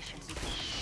competition begins.